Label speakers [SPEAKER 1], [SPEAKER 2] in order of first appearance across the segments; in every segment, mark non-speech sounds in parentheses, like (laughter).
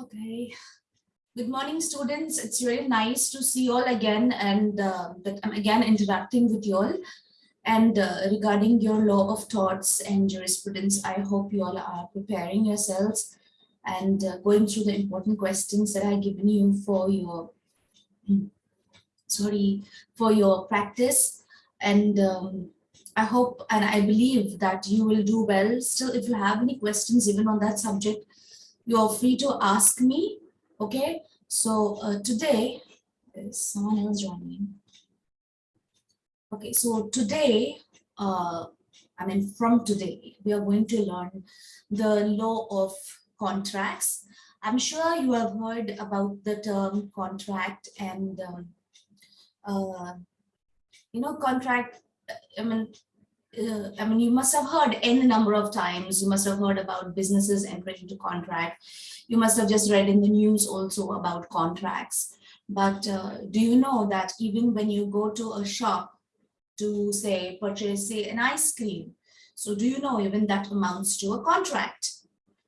[SPEAKER 1] Okay. Good morning, students. It's really nice to see you all again and uh, that I'm again interacting with you all. And uh, regarding your law of torts and jurisprudence, I hope you all are preparing yourselves and uh, going through the important questions that I've given you for your, sorry, for your practice. And um, I hope and I believe that you will do well. Still, if you have any questions even on that subject, you're free to ask me. Okay, so uh, today, is someone else joining? Okay, so today, uh, I mean, from today, we are going to learn the law of contracts. I'm sure you have heard about the term contract and, um, uh, you know, contract, I mean, uh, I mean, you must have heard any number of times, you must have heard about businesses entering into contract. You must have just read in the news also about contracts. But uh, do you know that even when you go to a shop to say, purchase say an ice cream, so do you know even that amounts to a contract?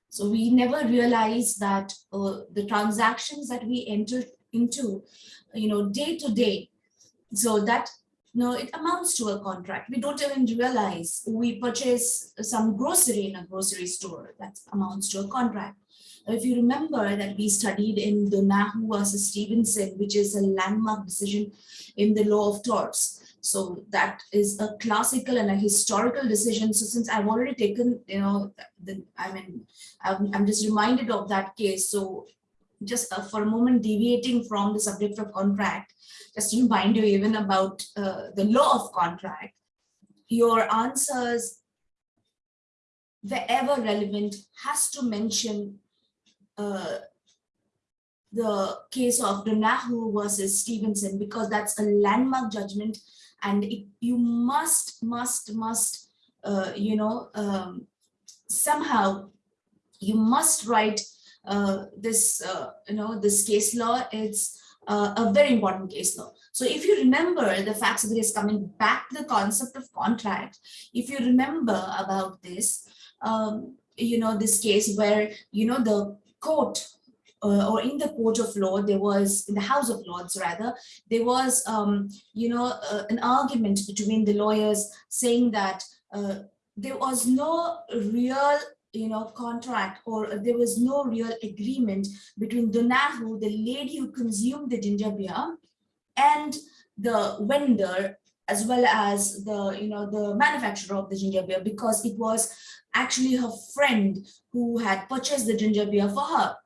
[SPEAKER 1] So we never realize that uh, the transactions that we enter into, you know, day to day, so that no, it amounts to a contract. We don't even realize we purchase some grocery in a grocery store that amounts to a contract. If you remember that we studied in Donoghue versus Stevenson, which is a landmark decision in the law of torts. So that is a classical and a historical decision. So since I've already taken, you know, the, I mean, I'm, I'm just reminded of that case. So just uh, for a moment deviating from the subject of contract, just to remind you even about uh, the law of contract, your answers, wherever relevant, has to mention uh, the case of Donoghue versus Stevenson because that's a landmark judgment and it, you must, must, must, uh, you know, um, somehow you must write this, uh, you know, this case law. It's uh, a very important case law. So if you remember the facts of the coming back to the concept of contract, if you remember about this, um, you know, this case where, you know, the court uh, or in the court of law, there was, in the House of Lords rather, there was, um, you know, uh, an argument between the lawyers saying that uh, there was no real you know, contract or there was no real agreement between Donoghue, the lady who consumed the ginger beer, and the vendor as well as the, you know, the manufacturer of the ginger beer because it was actually her friend who had purchased the ginger beer for her.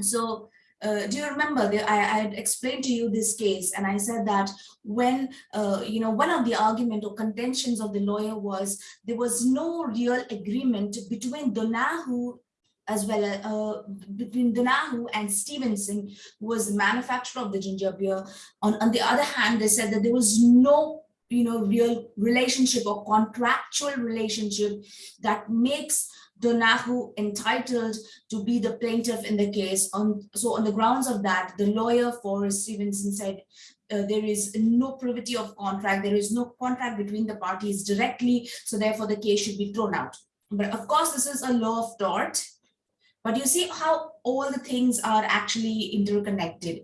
[SPEAKER 1] So uh, do you remember I, I had explained to you this case and I said that when, uh, you know, one of the argument or contentions of the lawyer was there was no real agreement between Donoghue as well uh, between Donoghue and Stevenson, who was the manufacturer of the ginger beer. On, on the other hand, they said that there was no you know, real relationship or contractual relationship that makes Donoghue entitled to be the plaintiff in the case. On, so on the grounds of that, the lawyer for Stevenson said uh, there is no privity of contract, there is no contract between the parties directly, so therefore the case should be thrown out. But of course, this is a law of tort, but you see how all the things are actually interconnected.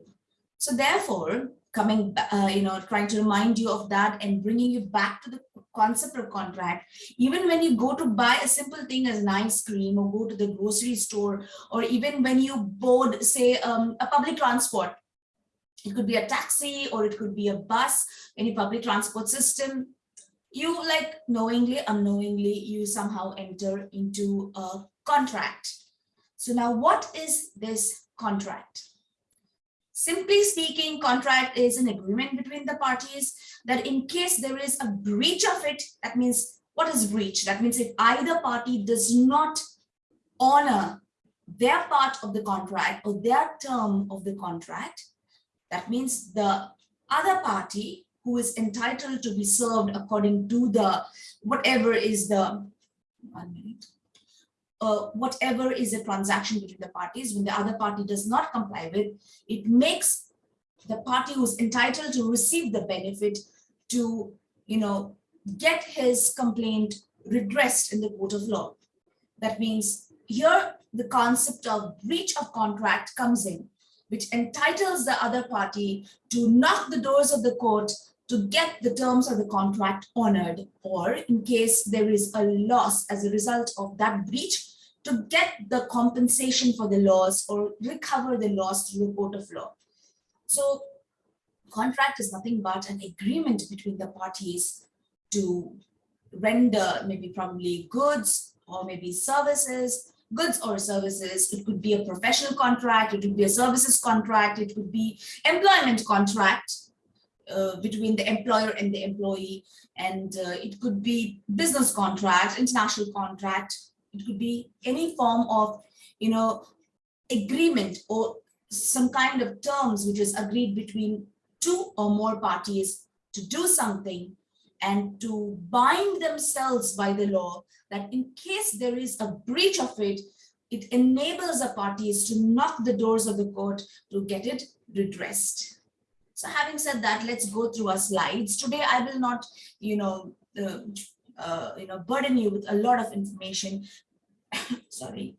[SPEAKER 1] So therefore, coming, uh, you know, trying to remind you of that and bringing you back to the concept of contract. Even when you go to buy a simple thing as an ice cream or go to the grocery store, or even when you board, say, um, a public transport, it could be a taxi or it could be a bus, any public transport system, you like knowingly, unknowingly, you somehow enter into a contract. So now what is this contract? Simply speaking, contract is an agreement between the parties that in case there is a breach of it, that means what is breach? That means if either party does not honor their part of the contract or their term of the contract, that means the other party who is entitled to be served according to the whatever is the one minute uh, whatever is a transaction between the parties, when the other party does not comply with, it makes the party who's entitled to receive the benefit to, you know, get his complaint redressed in the court of law. That means here the concept of breach of contract comes in, which entitles the other party to knock the doors of the court to get the terms of the contract honored, or in case there is a loss as a result of that breach, to get the compensation for the loss or recover the loss through a court of law. So contract is nothing but an agreement between the parties to render maybe probably goods or maybe services, goods or services. It could be a professional contract, it could be a services contract, it could be employment contract uh, between the employer and the employee. And uh, it could be business contract, international contract, it could be any form of, you know, agreement or some kind of terms which is agreed between two or more parties to do something and to bind themselves by the law that in case there is a breach of it, it enables the parties to knock the doors of the court to get it redressed. So having said that, let's go through our slides. Today, I will not, you know, uh, uh, you know, burden you with a lot of information. (coughs) Sorry.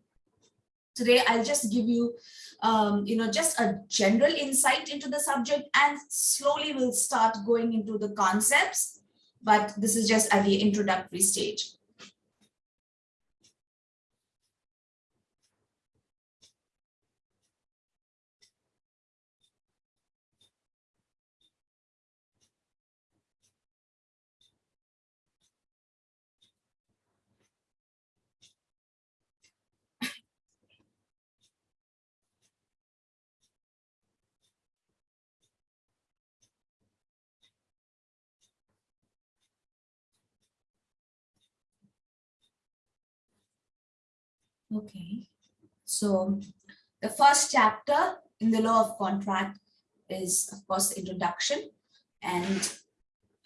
[SPEAKER 1] Today, I'll just give you, um, you know, just a general insight into the subject and slowly we'll start going into the concepts. But this is just at the introductory stage. Okay, so the first chapter in the law of contract is, of course, the introduction. And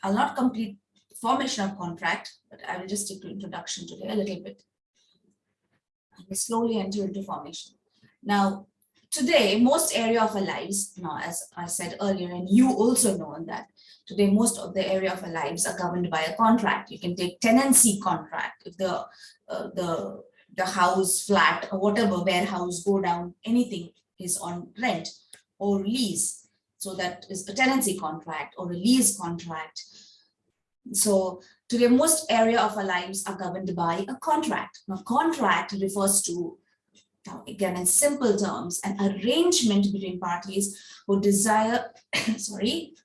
[SPEAKER 1] I'll not complete formation of contract, but I will just stick to introduction today a little bit. And slowly enter into formation. Now, today, most area of our lives, know, as I said earlier, and you also know that today, most of the area of our lives are governed by a contract. You can take tenancy contract. If the, uh, the the house, flat, or whatever, warehouse, godown, anything is on rent or lease. So that is a tenancy contract or a lease contract. So today, most area of our lives are governed by a contract. Now, contract refers to, now again, in simple terms, an arrangement between parties who desire, (coughs) sorry,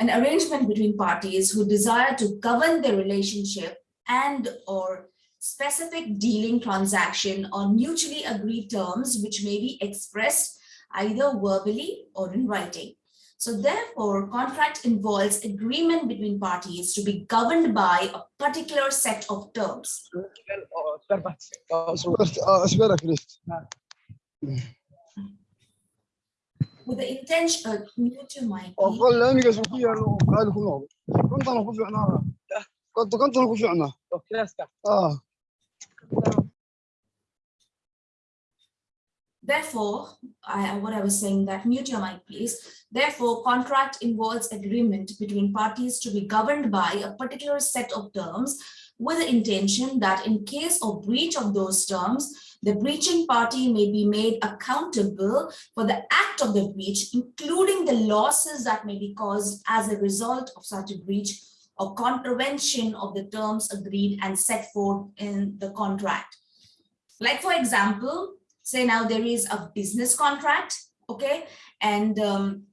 [SPEAKER 1] an arrangement between parties who desire to govern their relationship and or specific dealing transaction on mutually agreed terms which may be expressed either verbally or in writing. So therefore, contract involves agreement between parties to be governed by a particular set of terms. With the intention, uh, mute your Therefore, I, what I was saying that mute your mic, please. Therefore, contract involves agreement between parties to be governed by a particular set of terms with the intention that in case of breach of those terms, the breaching party may be made accountable for the act of the breach, including the losses that may be caused as a result of such a breach or contravention of the terms agreed and set forth in the contract. Like for example, say now there is a business contract, okay, and um,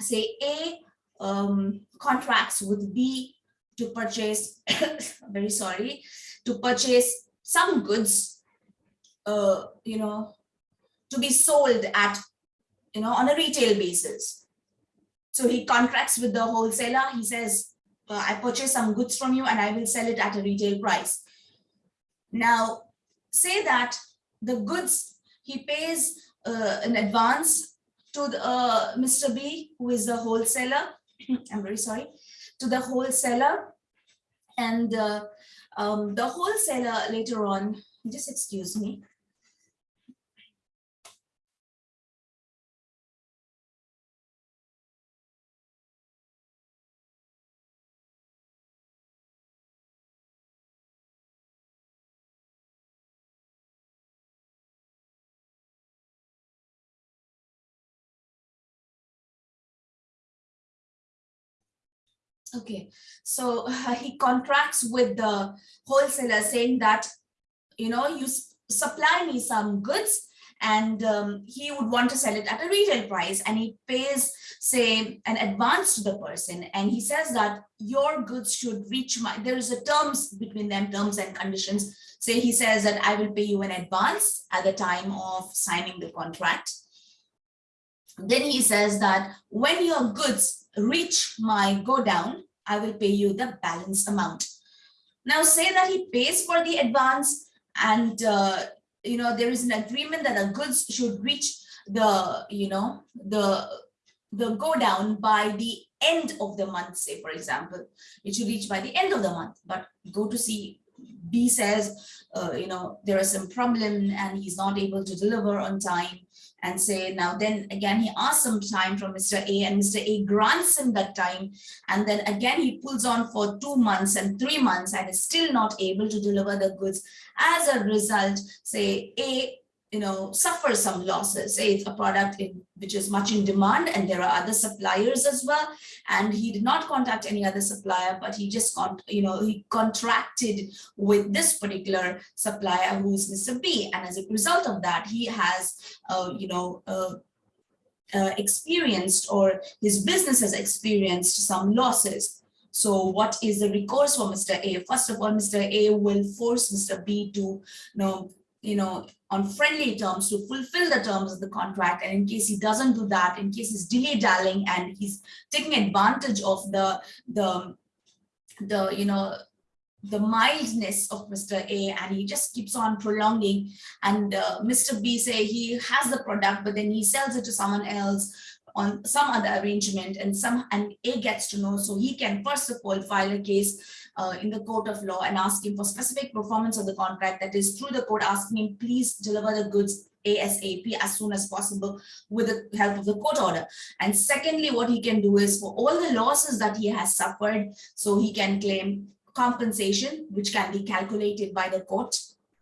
[SPEAKER 1] say A um, contracts with B to purchase, (coughs) very sorry, to purchase some goods, uh, you know, to be sold at, you know, on a retail basis. So he contracts with the wholesaler. He says, uh, I purchase some goods from you and I will sell it at a retail price. Now, say that the goods he pays uh, in advance to the, uh, Mr. B, who is the wholesaler. (clears throat) I'm very sorry, to the wholesaler. And uh, um, the wholesaler later on, just excuse me, Okay, so (laughs) he contracts with the wholesaler saying that, you know, you supply me some goods and um, he would want to sell it at a retail price and he pays, say, an advance to the person and he says that your goods should reach my, there is a terms between them, terms and conditions. Say he says that I will pay you in advance at the time of signing the contract. Then he says that when your goods reach my godown, I will pay you the balance amount. Now say that he pays for the advance and uh, you know there is an agreement that the goods should reach the you know the the go down by the end of the month say for example it should reach by the end of the month but go to see b says uh, you know there is some problem and he's not able to deliver on time and say now then again he asks some time from Mr. A and Mr. A grants him that time and then again he pulls on for two months and three months and is still not able to deliver the goods as a result say A you know suffer some losses say it's a product in, which is much in demand and there are other suppliers as well and he did not contact any other supplier but he just got you know he contracted with this particular supplier who's Mr. B and as a result of that he has uh, you know uh, uh, experienced or his business has experienced some losses so what is the recourse for Mr. A? First of all, Mr. A will force Mr. B to, you know, you know, on friendly terms to fulfill the terms of the contract. And in case he doesn't do that, in case he's dilly dallying and he's taking advantage of the, the, the, you know, the mildness of Mr. A and he just keeps on prolonging and uh, Mr. B say he has the product but then he sells it to someone else on some other arrangement and some and A gets to know so he can first of all file a case uh, in the court of law and ask him for specific performance of the contract that is through the court asking him please deliver the goods ASAP as soon as possible with the help of the court order. And secondly, what he can do is for all the losses that he has suffered, so he can claim compensation, which can be calculated by the court.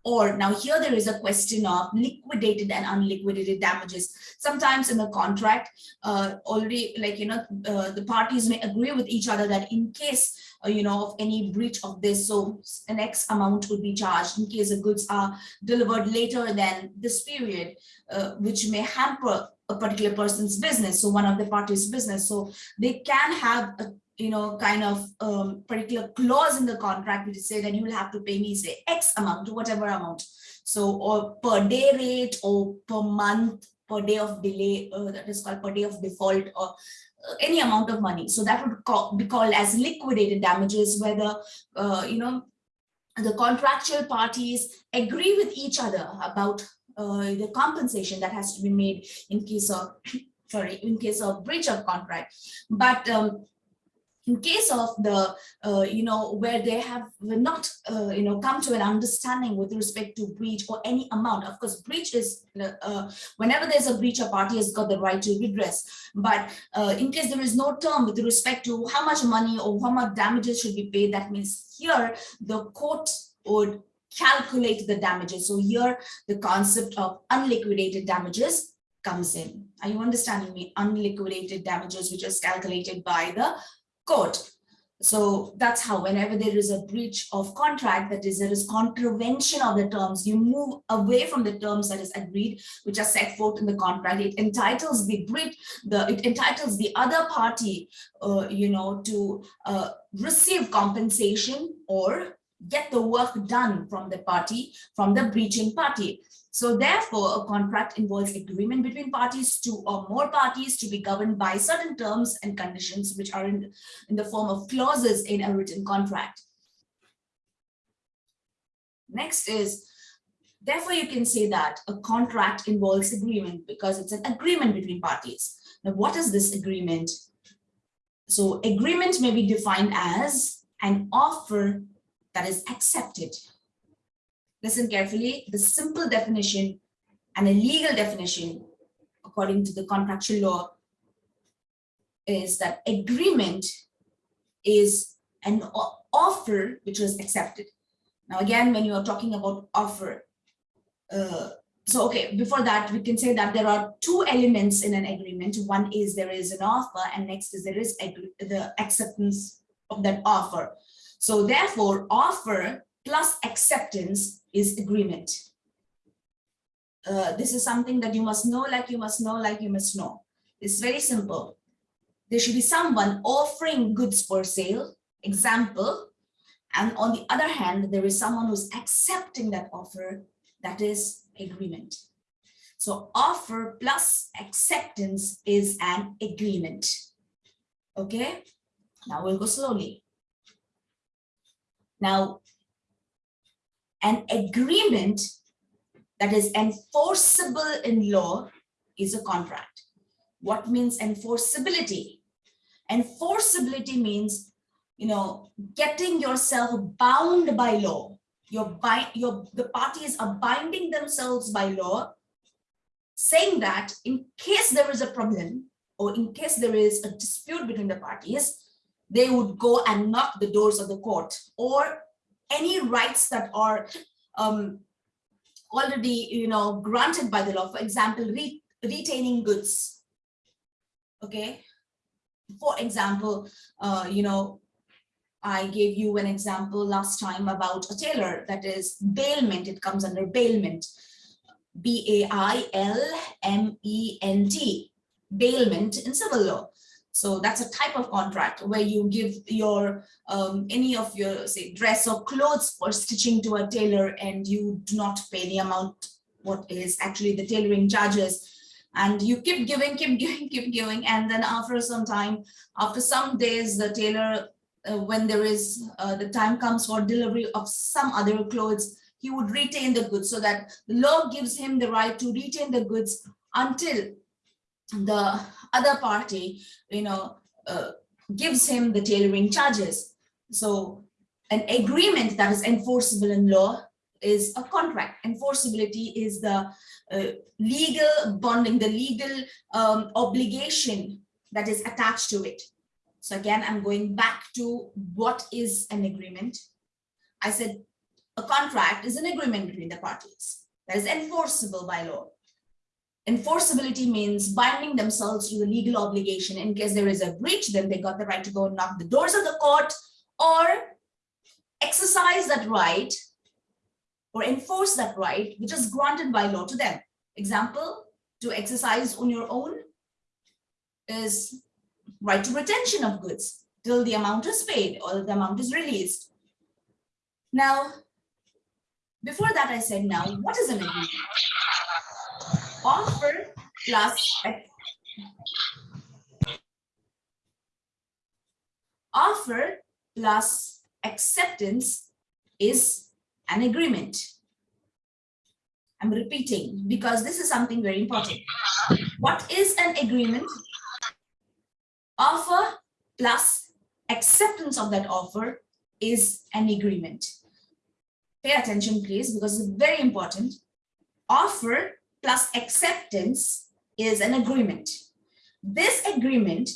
[SPEAKER 1] Or now here there is a question of liquidated and unliquidated damages. Sometimes in the contract, uh, already like, you know, uh, the parties may agree with each other that in case, uh, you know, of any breach of this, so an X amount would be charged in case the goods are delivered later than this period, uh, which may hamper a particular person's business, so one of the parties' business. So they can have a you know, kind of um, particular clause in the contract which say that you will have to pay me say X amount whatever amount. So or per day rate or per month, per day of delay, uh, that is called per day of default or uh, any amount of money. So that would call, be called as liquidated damages where the, uh, you know, the contractual parties agree with each other about uh, the compensation that has to be made in case of, (coughs) sorry, in case of breach of contract. But um, in case of the, uh, you know, where they have not, uh, you know, come to an understanding with respect to breach or any amount, of course, breach is, uh, whenever there's a breach, a party has got the right to redress. But uh, in case there is no term with respect to how much money or how much damages should be paid, that means here the court would calculate the damages. So here the concept of unliquidated damages comes in. Are you understanding me? Unliquidated damages, which is calculated by the court. So that's how whenever there is a breach of contract, that is, there is contravention of the terms, you move away from the terms that is agreed, which are set forth in the contract. It entitles the breach, the it entitles the other party, uh, you know, to uh, receive compensation or get the work done from the party, from the breaching party. So therefore, a contract involves agreement between parties, two or more parties to be governed by certain terms and conditions which are in, in the form of clauses in a written contract. Next is, therefore you can say that a contract involves agreement because it's an agreement between parties. Now what is this agreement? So agreement may be defined as an offer that is accepted listen carefully, the simple definition and a legal definition, according to the contractual law, is that agreement is an offer which was accepted. Now, again, when you are talking about offer, uh, so okay, before that, we can say that there are two elements in an agreement. One is there is an offer and next is there is the acceptance of that offer. So therefore, offer plus acceptance is agreement. Uh, this is something that you must know, like you must know, like you must know. It's very simple. There should be someone offering goods for sale, example, and on the other hand, there is someone who's accepting that offer, that is agreement. So offer plus acceptance is an agreement. Okay, now we'll go slowly. Now, an agreement that is enforceable in law is a contract. What means enforceability? Enforceability means, you know, getting yourself bound by law. Your, by, your, the parties are binding themselves by law, saying that in case there is a problem or in case there is a dispute between the parties, they would go and knock the doors of the court or any rights that are um, already, you know, granted by the law. For example, re retaining goods. Okay. For example, uh, you know, I gave you an example last time about a tailor that is bailment. It comes under bailment. B-A-I-L-M-E-N-T, bailment in civil law. So that's a type of contract where you give your um, any of your say dress or clothes for stitching to a tailor and you do not pay the amount what is actually the tailoring charges. And you keep giving keep (laughs) giving keep giving. And then after some time after some days the tailor uh, when there is uh, the time comes for delivery of some other clothes he would retain the goods so that the law gives him the right to retain the goods until the other party, you know, uh, gives him the tailoring charges. So an agreement that is enforceable in law is a contract. Enforceability is the uh, legal bonding, the legal um, obligation that is attached to it. So again, I'm going back to what is an agreement. I said a contract is an agreement between the parties that is enforceable by law. Enforceability means binding themselves to the legal obligation in case there is a breach, then they got the right to go and knock the doors of the court or exercise that right or enforce that right, which is granted by law to them. Example, to exercise on your own is right to retention of goods till the amount is paid or the amount is released. Now, before that, I said, now, what is an agreement? Offer plus offer plus acceptance is an agreement. I'm repeating because this is something very important. What is an agreement? Offer plus acceptance of that offer is an agreement. Pay attention, please, because it's very important. Offer plus acceptance is an agreement. This agreement,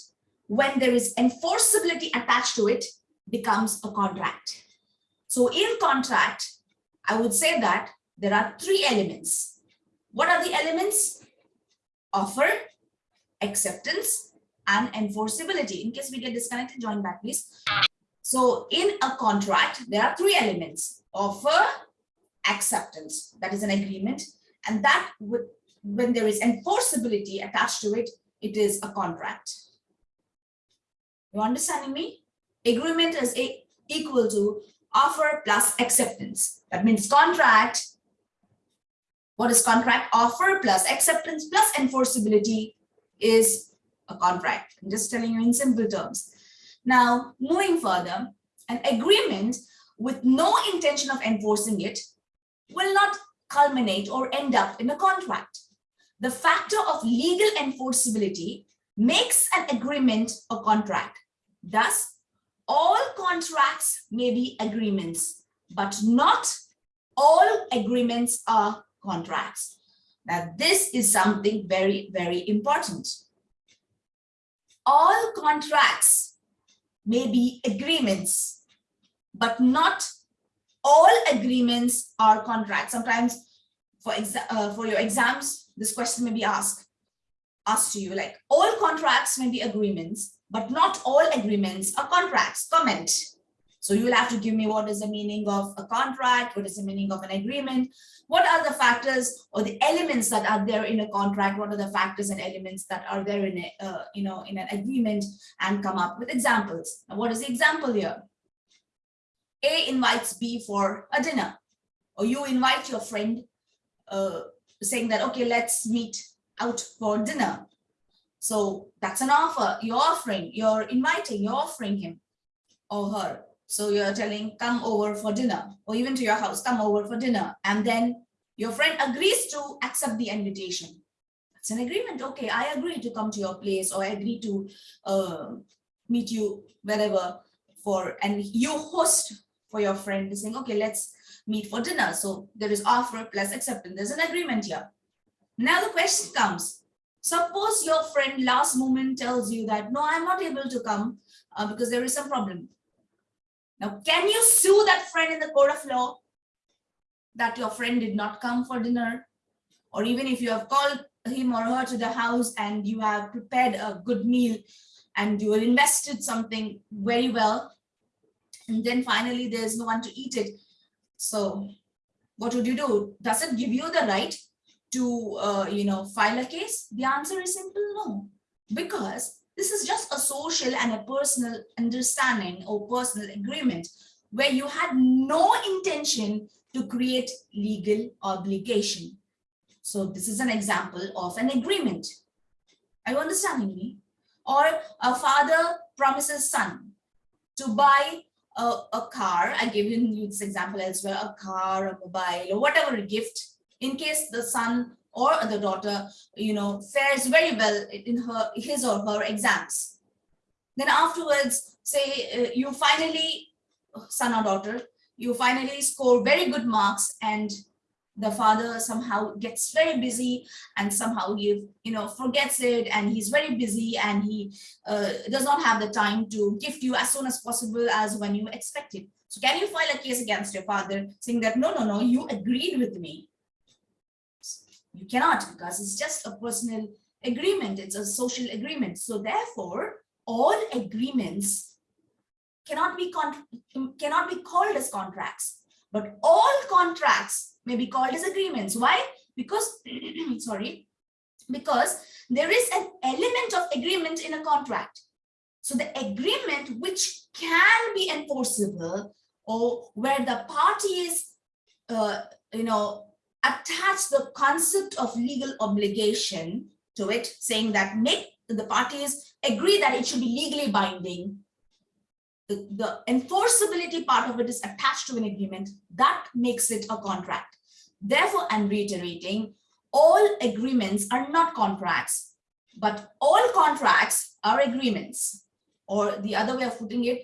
[SPEAKER 1] when there is enforceability attached to it, becomes a contract. So in contract, I would say that there are three elements. What are the elements? Offer, acceptance, and enforceability. In case we get disconnected, join back, please. So in a contract, there are three elements. Offer, acceptance, that is an agreement. And that when there is enforceability attached to it, it is a contract. You understanding me? Agreement is a, equal to offer plus acceptance. That means contract. What is contract? Offer plus acceptance plus enforceability is a contract. I'm just telling you in simple terms. Now, moving further, an agreement with no intention of enforcing it will not culminate or end up in a contract. The factor of legal enforceability makes an agreement a contract. Thus, all contracts may be agreements, but not all agreements are contracts. Now, this is something very, very important. All contracts may be agreements, but not all agreements are contracts. Sometimes for, exa uh, for your exams, this question may be asked, asked to you, like all contracts may be agreements, but not all agreements are contracts. Comment. So you will have to give me what is the meaning of a contract, what is the meaning of an agreement, what are the factors or the elements that are there in a contract, what are the factors and elements that are there in a, uh, you know, in an agreement and come up with examples. Now, what is the example here? A invites B for a dinner or you invite your friend uh, saying that, okay, let's meet out for dinner. So that's an offer. You're offering, you're inviting, you're offering him or her. So you're telling, come over for dinner, or even to your house, come over for dinner. And then your friend agrees to accept the invitation. It's an agreement. Okay, I agree to come to your place, or I agree to uh, meet you wherever for, and you host for your friend is saying, okay, let's meet for dinner. So there is offer plus acceptance. There's an agreement here. Now the question comes, suppose your friend last moment tells you that, no, I'm not able to come uh, because there is some problem. Now, can you sue that friend in the court of law that your friend did not come for dinner? Or even if you have called him or her to the house and you have prepared a good meal and you have invested something very well, and then finally there's no one to eat it. So what would you do? Does it give you the right to, uh, you know, file a case? The answer is simple no, because this is just a social and a personal understanding or personal agreement where you had no intention to create legal obligation. So this is an example of an agreement. Are you understanding me? Or a father promises son to buy a, a car. I gave you this example as well, a car, a mobile, or whatever gift in case the son or the daughter, you know, fares very well in her his or her exams. Then afterwards, say uh, you finally, son or daughter, you finally score very good marks and the father somehow gets very busy and somehow he you know forgets it and he's very busy and he uh, does not have the time to gift you as soon as possible as when you expected so can you file a case against your father saying that no no no you agreed with me you cannot because it's just a personal agreement. It's a social agreement. So therefore, all agreements cannot be cannot be called as contracts, but all contracts may be called as agreements. Why? Because, (clears throat) sorry, because there is an element of agreement in a contract. So the agreement which can be enforceable or where the parties, uh, you know, attach the concept of legal obligation to it, saying that make the parties agree that it should be legally binding. The, the enforceability part of it is attached to an agreement that makes it a contract. Therefore, I'm reiterating, all agreements are not contracts, but all contracts are agreements. Or the other way of putting it,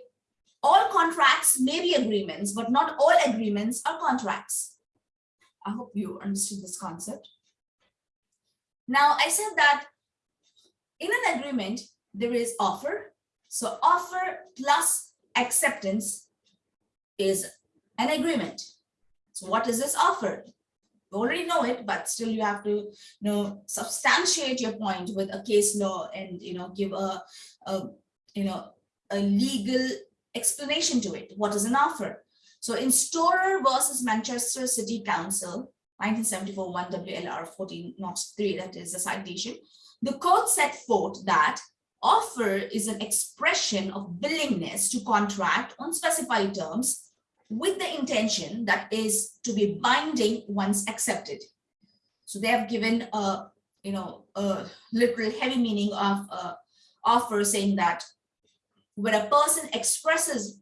[SPEAKER 1] all contracts may be agreements, but not all agreements are contracts. I hope you understood this concept. Now, I said that in an agreement, there is offer. So offer plus acceptance is an agreement. So what is this offer? You already know it, but still you have to you know, substantiate your point with a case law and you know give a, a you know a legal explanation to it. What is an offer? So in Storer versus Manchester City Council, 1974 1 WLR 14 not 3, that is the citation, the court set forth that offer is an expression of willingness to contract on specified terms with the intention that is to be binding once accepted. So they have given a, you know, a literal heavy meaning of uh, offer saying that when a person expresses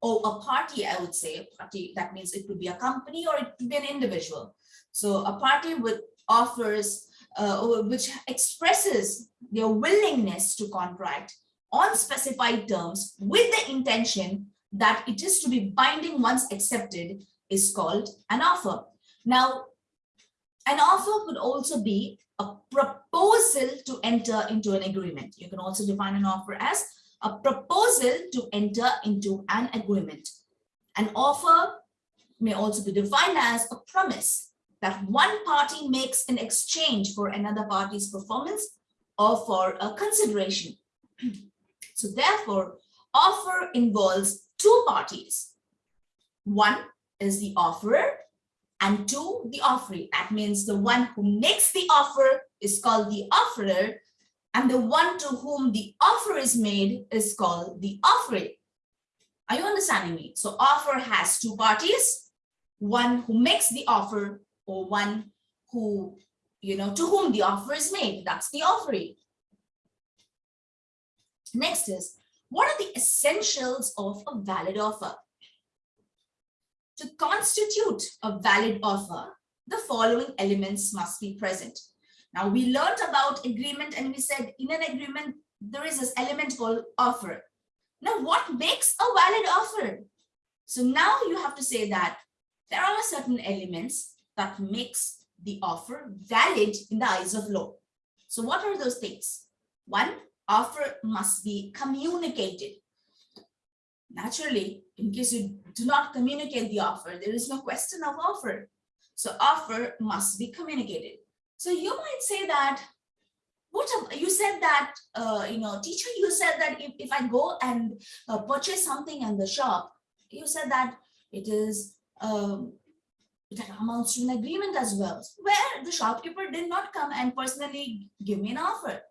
[SPEAKER 1] or a party, I would say, a party, that means it could be a company or it could be an individual. So a party with offers, uh, which expresses their willingness to contract on specified terms with the intention that it is to be binding once accepted is called an offer. Now, an offer could also be a proposal to enter into an agreement. You can also define an offer as a proposal to enter into an agreement. An offer may also be defined as a promise that one party makes in exchange for another party's performance or for a consideration. (clears throat) So therefore, offer involves two parties. One is the offerer and two, the offeree. That means the one who makes the offer is called the offerer and the one to whom the offer is made is called the offeree. Are you understanding me? So offer has two parties, one who makes the offer or one who, you know, to whom the offer is made. That's the offeree. Next is, what are the essentials of a valid offer? To constitute a valid offer, the following elements must be present. Now we learned about agreement and we said in an agreement, there is this element called offer. Now what makes a valid offer? So now you have to say that there are certain elements that makes the offer valid in the eyes of law. So what are those things? One, offer must be communicated. Naturally, in case you do not communicate the offer, there is no question of offer. So offer must be communicated. So you might say that, what you said that, uh, you know, teacher, you said that if, if I go and uh, purchase something in the shop, you said that it is, um, it amounts to an agreement as well, where the shopkeeper did not come and personally give me an offer.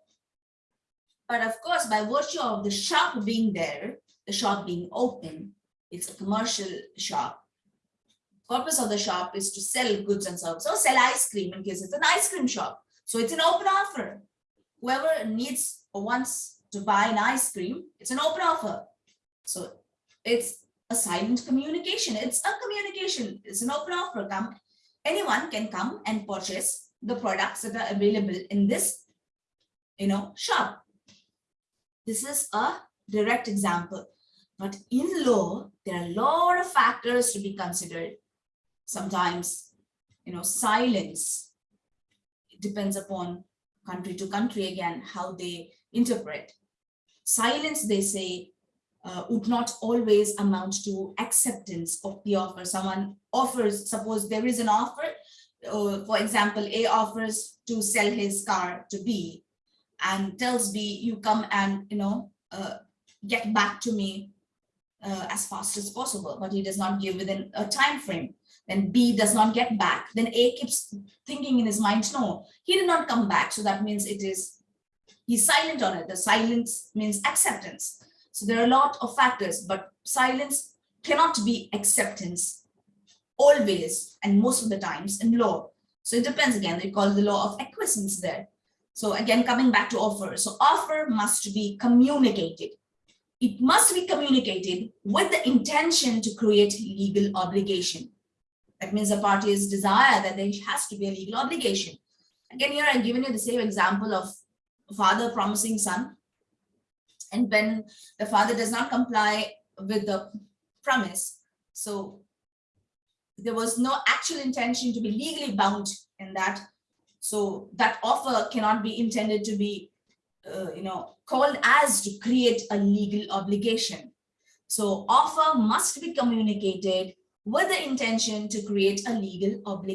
[SPEAKER 1] But of course, by virtue of the shop being there, the shop being open, it's a commercial shop. Purpose of the shop is to sell goods and services, or sell ice cream in case it's an ice cream shop. So it's an open offer. Whoever needs or wants to buy an ice cream, it's an open offer. So it's a silent communication. It's a communication. It's an open offer. Come, anyone can come and purchase the products that are available in this, you know, shop. This is a direct example. But in law, there are a lot of factors to be considered. Sometimes, you know, silence. It depends upon country to country again, how they interpret. Silence, they say, uh, would not always amount to acceptance of the offer. Someone offers, suppose there is an offer, uh, for example, A offers to sell his car to B and tells B, you come and, you know, uh, get back to me uh, as fast as possible, but he does not give within a time frame. Then B does not get back. Then A keeps thinking in his mind, no, he did not come back. So that means it is, he's silent on it. The silence means acceptance. So there are a lot of factors, but silence cannot be acceptance always and most of the times in law. So it depends again, they call the law of acquiescence there. So again, coming back to offer. So offer must be communicated. It must be communicated with the intention to create legal obligation. That means the parties desire that there has to be a legal obligation. Again, here I've given you the same example of father promising son. And when the father does not comply with the promise, so there was no actual intention to be legally bound in that. So that offer cannot be intended to be, uh, you know, called as to create a legal obligation. So offer must be communicated with the intention to create a legal obligation.